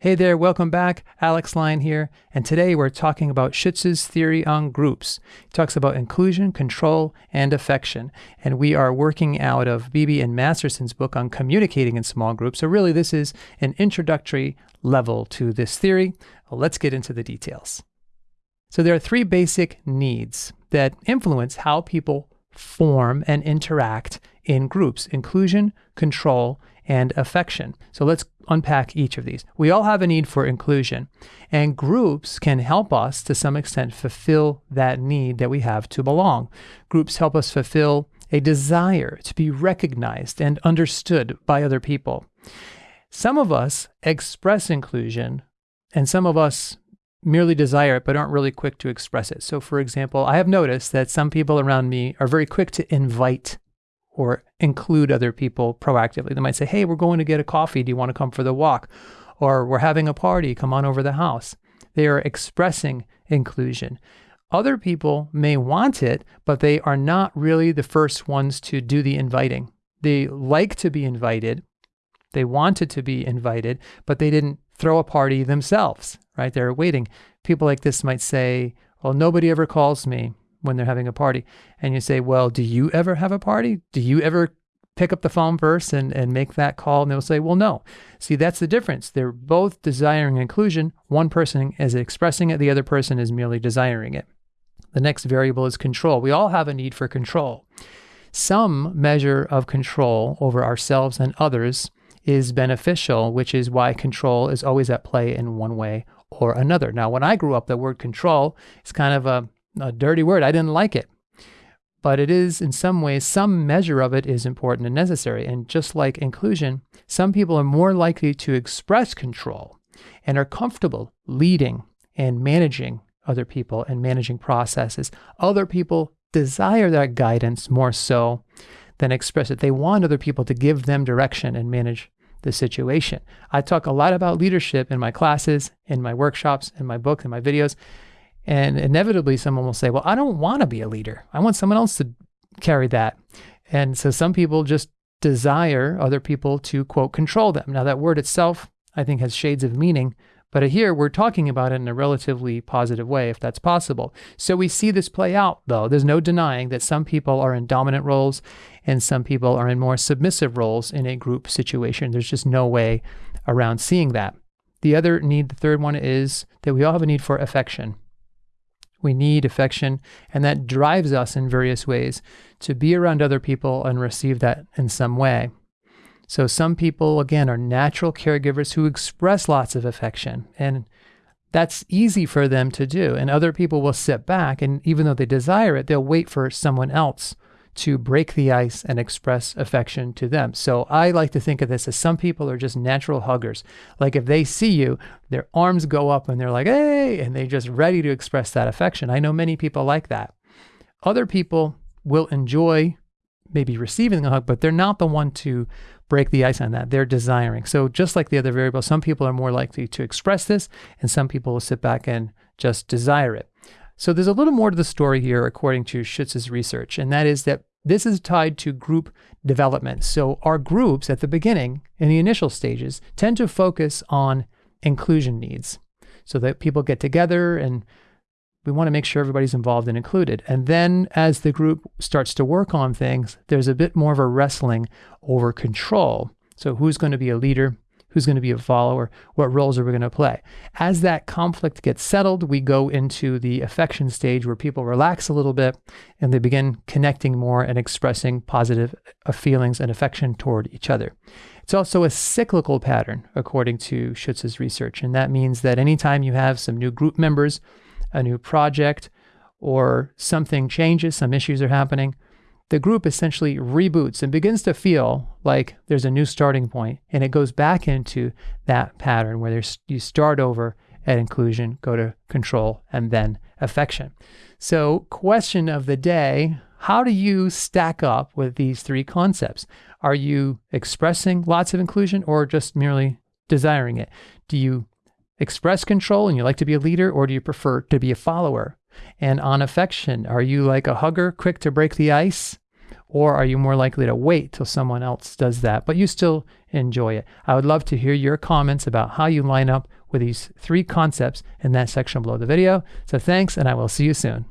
Hey there, welcome back. Alex Lyon here, and today we're talking about Schutz's theory on groups. He talks about inclusion, control, and affection, and we are working out of Beebe and Masterson's book on communicating in small groups. So really, this is an introductory level to this theory. Well, let's get into the details. So there are three basic needs that influence how people form and interact in groups: inclusion, control, and affection. So let's unpack each of these. We all have a need for inclusion, and groups can help us to some extent fulfill that need that we have to belong. Groups help us fulfill a desire to be recognized and understood by other people. Some of us express inclusion, and some of us merely desire it but aren't really quick to express it. So, for example, I have noticed that some people around me are very quick to invite or include other people proactively. They might say, Hey, we're going to get a coffee. Do you want to come for the walk? Or we're having a party. Come on over the house. They are expressing inclusion. Other people may want it, but they are not really the first ones to do the inviting. They like to be invited. They wanted to be invited, but they didn't throw a party themselves, right? They're waiting. People like this might say, Well, nobody ever calls me when they're having a party. And you say, Well, do you ever have a party? Do you ever pick up the phone first and, and make that call? And they'll say, Well, no. See, that's the difference. They're both desiring inclusion. One person is expressing it, the other person is merely desiring it. The next variable is control. We all have a need for control. Some measure of control over ourselves and others is beneficial, which is why control is always at play in one way or another. Now, when I grew up, the word control is kind of a a dirty word. I didn't like it. But it is, in some ways, some measure of it is important and necessary. And just like inclusion, some people are more likely to express control and are comfortable leading and managing other people and managing processes. Other people desire that guidance more so than express it. They want other people to give them direction and manage the situation. I talk a lot about leadership in my classes, in my workshops, in my book, in my videos. And inevitably, someone will say, Well, I don't want to be a leader. I want someone else to carry that. And so some people just desire other people to, quote, control them. Now, that word itself, I think, has shades of meaning. But here we're talking about it in a relatively positive way, if that's possible. So we see this play out, though. There's no denying that some people are in dominant roles and some people are in more submissive roles in a group situation. There's just no way around seeing that. The other need, the third one, is that we all have a need for affection. We need affection, and that drives us in various ways to be around other people and receive that in some way. So, some people, again, are natural caregivers who express lots of affection, and that's easy for them to do. And other people will sit back, and even though they desire it, they'll wait for someone else to break the ice and express affection to them. So I like to think of this as some people are just natural huggers. Like if they see you, their arms go up and they're like, hey, and they're just ready to express that affection. I know many people like that. Other people will enjoy maybe receiving a hug, but they're not the one to break the ice on that. They're desiring. So just like the other variable, some people are more likely to express this, and some people will sit back and just desire it. So there's a little more to the story here, according to Schutz's research, and that is that this is tied to group development. So our groups at the beginning, in the initial stages, tend to focus on inclusion needs so that people get together and we want to make sure everybody's involved and included. And then as the group starts to work on things, there's a bit more of a wrestling over control. So who's going to be a leader? Who's going to be a follower, what roles are we going to play. As that conflict gets settled, we go into the affection stage where people relax a little bit and they begin connecting more and expressing positive uh, feelings and affection toward each other. It's also a cyclical pattern, according to Schutz's research. And that means that anytime you have some new group members, a new project, or something changes, some issues are happening, the group essentially reboots and begins to feel like there's a new starting point and it goes back into that pattern where there's you start over at inclusion go to control and then affection. So question of the day how do you stack up with these three concepts? Are you expressing lots of inclusion or just merely desiring it? Do you express control and you like to be a leader or do you prefer to be a follower and on affection, are you like a hugger, quick to break the ice? Or are you more likely to wait till someone else does that, but you still enjoy it? I would love to hear your comments about how you line up with these three concepts in that section below the video. So thanks, and I will see you soon.